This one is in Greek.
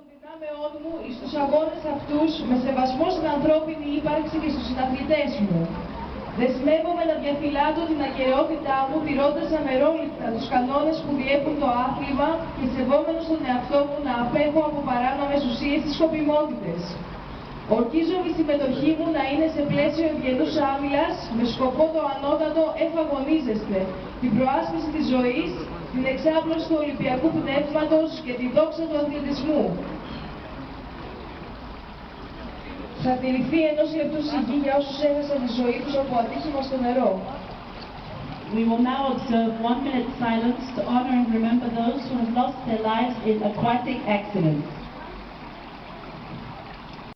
των δυνάμεών μου εις τους αγώνες αυτούς με σεβασμό στην ανθρώπινη ύπαρξη και στους συναθλητές μου. Δεσμεύομαι να διαφυλάτω την ακαιρεότητά μου τηρώντας αμερόληπτα τους κανόνες που διέπουν το άθλημα και σεβόμενος τον εαυτό μου να απέχω από παράνομες ουσίες της σκοπιμότητες. Ορκίζομαι η συμμετοχή μου να είναι σε πλαίσιο ευγενούς άμυλας με σκοπό το ανώτατο εφαγωνίζεστε, την προάσπιση της ζωής, την εξάπλωση του Ολυμπιακού Πνεύματος και τη δόξα του αθλητισμού. Θα τηρηθεί ενός λεπτού σιγή για όσους έχασαν τη ζωή τους από ατύχημα στο νερό. We will now observe one minute silence to honor and remember those who have lost their lives in aquatic accidents.